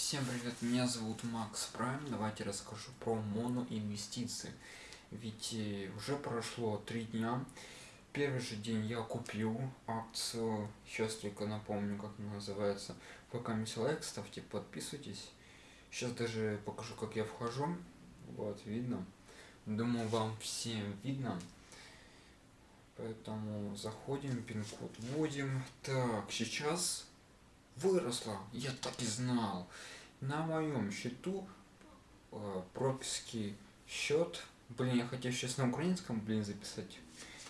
Всем привет, меня зовут Макс Прайм. Давайте расскажу про моноинвестиции. Ведь э, уже прошло три дня. Первый же день я купил акцию, сейчас только напомню, как она называется. Пока не лайк, ставьте, подписывайтесь. Сейчас даже покажу, как я вхожу. Вот, видно. Думаю, вам всем видно. Поэтому заходим, пин-код вводим. Так, сейчас выросла. Я так и знал. На моем счету э, прописки счет. Блин, я хотел сейчас на украинском, блин, записать.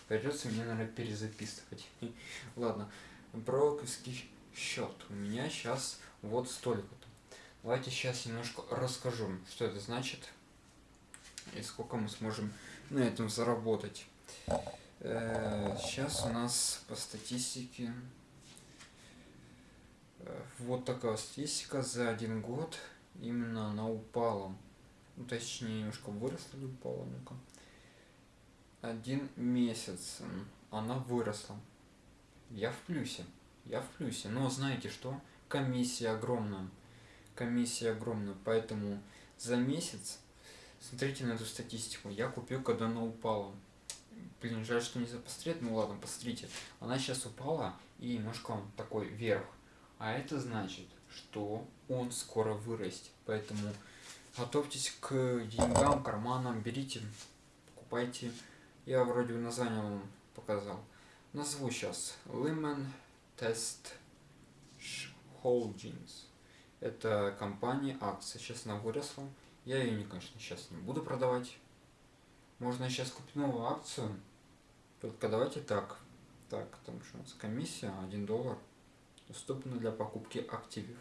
Придется мне, наверное, перезаписывать. Ладно. Брокерский счет. У меня сейчас вот столько-то. Давайте сейчас немножко расскажу, что это значит. И сколько мы сможем на этом заработать. Э, сейчас у нас по статистике вот такая статистика за один год именно она упала. Ну, точнее, немножко выросла или упала, ну-ка. Один месяц она выросла. Я в плюсе. Я в плюсе. Но знаете что? Комиссия огромная. Комиссия огромная. Поэтому за месяц, смотрите на эту статистику, я купил, когда она упала. Блин, жаль, что не запострет. Ну ладно, посмотрите. Она сейчас упала и немножко такой вверх. А это значит, что он скоро вырастет. Поэтому готовьтесь к деньгам, карманам, берите, покупайте. Я вроде бы название вам показал. Назову сейчас Lehman Test Holdings. Это компания акция. Сейчас она выросла. Я ее, конечно, сейчас не буду продавать. Можно сейчас купить новую акцию. Только давайте так. Так, там что у нас комиссия 1 доллар доступны для покупки активов.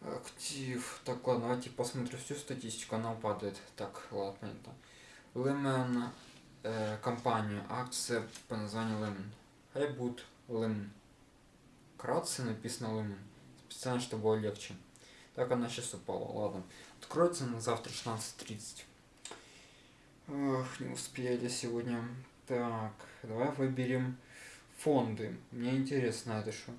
Актив. Так, ладно, давайте посмотрим всю статистику, она падает. Так, ладно, это. Лемен э, компания, акция по названию Лемен. Хай будет Лемен. Кратце написано Лемен. Специально, чтобы было легче. Так, она сейчас упала, ладно. Откроется на завтра 16.30. Ох, не успели сегодня. Так, давай выберем фонды. Мне интересно это что.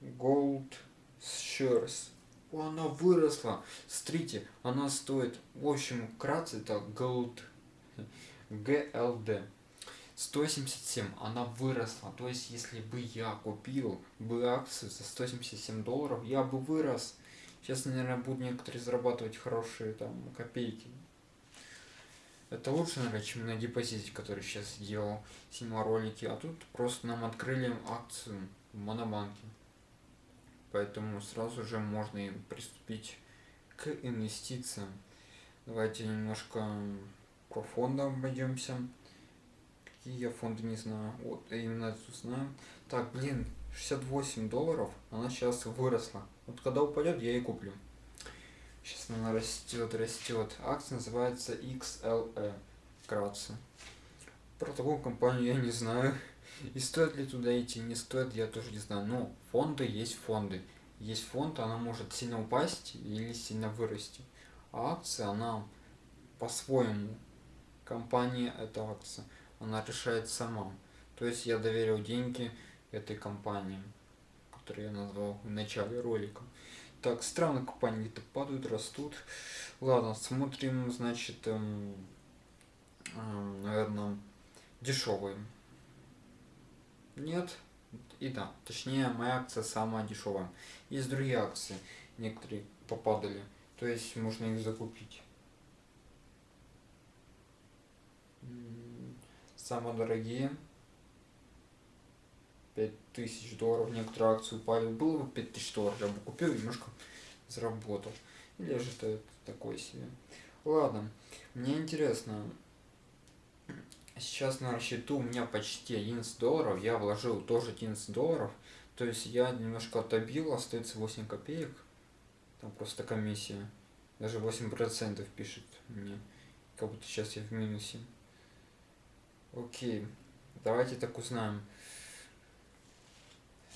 Gold Shares. О, она выросла. Смотрите, она стоит, в общем, вкратце это Gold GLD. 177, она выросла. То есть, если бы я купил бы акцию за 177 долларов, я бы вырос. Сейчас, наверное, будут некоторые зарабатывать хорошие там копейки. Это лучше, наверное, чем на депозите, который сейчас делал, снимал ролики. А тут просто нам открыли акцию в Монобанке. Поэтому сразу же можно и приступить к инвестициям. Давайте немножко про фонды обойдемся. Какие я фонды не знаю. Вот, именно тут знаю. Так, блин, 68 долларов, она сейчас выросла. Вот когда упадет, я и куплю. Сейчас она растет, растет. Акция называется XLE. Вкратце. Про такую компанию я не знаю. И стоит ли туда идти, не стоит, я тоже не знаю. Но фонды есть фонды. Есть фонд, она может сильно упасть или сильно вырасти. А акция, она по-своему. Компания это акция. Она решает сама. То есть я доверил деньги этой компании, которую я назвал в начале ролика. Так, странно компании где-то падают, растут. Ладно, смотрим, значит, эм, эм, наверное, дешевые. Нет. И да, точнее, моя акция самая дешевая. Есть другие акции, некоторые попадали. То есть можно их закупить. Самые дорогие 5000 долларов, некоторые акции упали, было бы 5000 долларов, я бы купил, немножко заработал. Или же это такой себе. Ладно, мне интересно, сейчас на счету у меня почти 11 долларов, я вложил тоже 11 долларов, то есть я немножко отобил, остается 8 копеек, там просто комиссия, даже 8% пишет мне, как будто сейчас я в минусе. Окей, давайте так узнаем.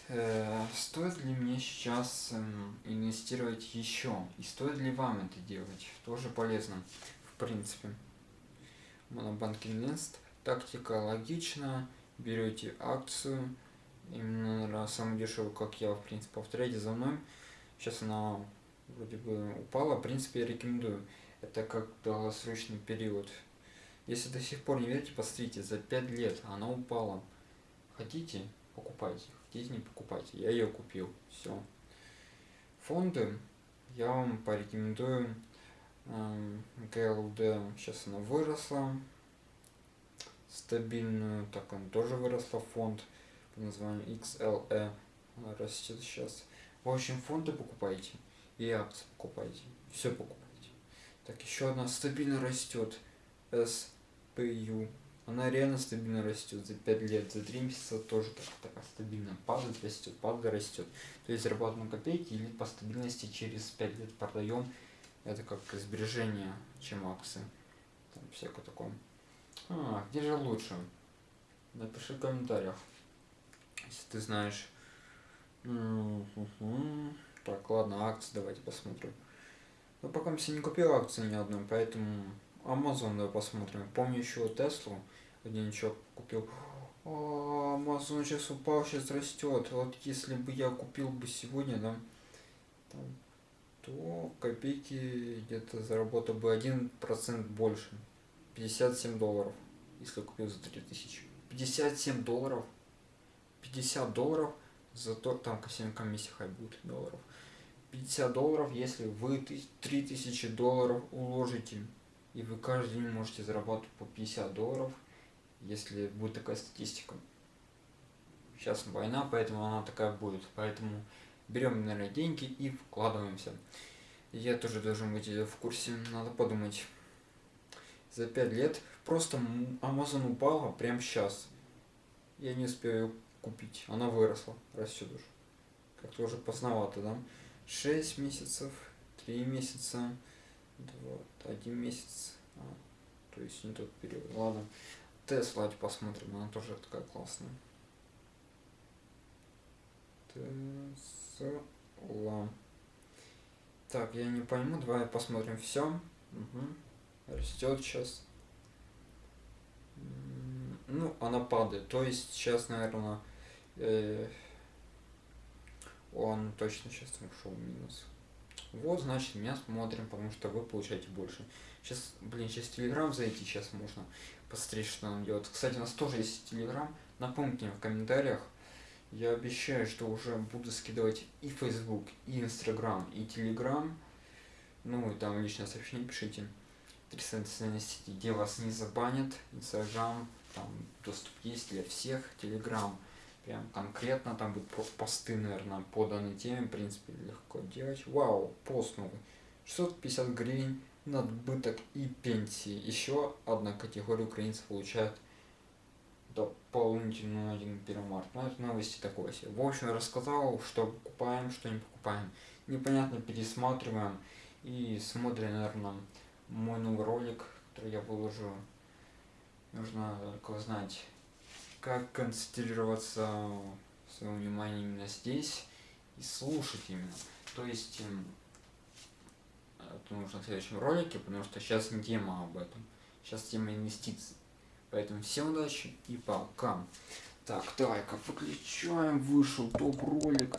Э, стоит ли мне сейчас эм, инвестировать еще? И стоит ли вам это делать? Тоже полезно, в принципе. Монобанк Инвест. Тактика логична. Берете акцию. Именно самую дешевую, как я, в принципе, повторяйте за мной. Сейчас она вроде бы упала. В принципе, я рекомендую. Это как долгосрочный период. Если до сих пор не верите, посмотрите, за 5 лет она упала. Хотите, покупайте. Хотите, не покупайте. Я ее купил. Все. Фонды я вам порекомендую ГЛД. Сейчас она выросла. Стабильную. Так, он тоже выросла. Фонд по названию XLE. Растет сейчас. В общем, фонды покупайте. И акции покупайте. Все покупайте. Так, еще одна стабильно растет. SPU. Она реально стабильно растет за 5 лет, за 3 месяца тоже так, так стабильно падает, растет, падает, растет. То есть зарабатываем копейки или по стабильности через 5 лет продаем. Это как сбережение, чем акции. Там всякое такое. А, где же лучше? Напиши в комментариях, если ты знаешь. Так, ладно, акции давайте посмотрим. Но пока я не купил акции ни одной, поэтому Amazon давай посмотрим. Помню еще Теслу, один человек купил. О, Amazon сейчас упал, сейчас растет. Вот если бы я купил бы сегодня, да, там, то копейки где-то заработал бы один процент больше. 57 долларов, если купил за 3000. 57 долларов. 50 долларов, зато там ко всем комиссия хай будет долларов. 50 долларов, если вы 3000 долларов уложите, и вы каждый день можете зарабатывать по 50 долларов, если будет такая статистика. Сейчас война, поэтому она такая будет. Поэтому берем, наверное, деньги и вкладываемся. Я тоже должен быть в курсе, надо подумать. За 5 лет просто Amazon упала прямо сейчас. Я не успею купить. Она выросла, растет уже. Как-то уже поздновато, да? 6 месяцев, 3 месяца, 2, 1 месяц. А, то есть не тот период. Ладно. Тесла посмотрим, она тоже такая классная. Тесла. Так, я не пойму, давай посмотрим все. Угу. Растет сейчас. Ну, она падает. То есть сейчас, наверное, э, он точно сейчас ушел в минус. Вот, значит, меня смотрим, потому что вы получаете больше. Сейчас, блин, сейчас Телеграм зайти, сейчас можно посмотреть, что он делает. Кстати, у нас тоже есть Телеграм. Напомните мне в комментариях. Я обещаю, что уже буду скидывать и Facebook, и Instagram, и Telegram. Ну, и там личное сообщение пишите. Три социальные сети, где вас не забанят. Instagram, там доступ есть для всех. Telegram прям конкретно, там будут посты, наверное, по данной теме, в принципе, легко делать. Вау, пост новый. 650 гривен, надбыток и пенсии. Еще одна категория украинцев получает дополнительную 1 1 марта. Ну, это новости такое себе. В общем, рассказал, что покупаем, что не покупаем. Непонятно пересматриваем и смотрим, наверное, мой новый ролик, который я выложу. Нужно только знать, как концентрироваться своем внимании именно здесь и слушать именно. То есть эм, это нужно в следующем ролике, потому что сейчас не тема об этом. Сейчас тема инвестиций. Поэтому всем удачи и пока. Так, давай-ка выключаем. Вышел топ ролик.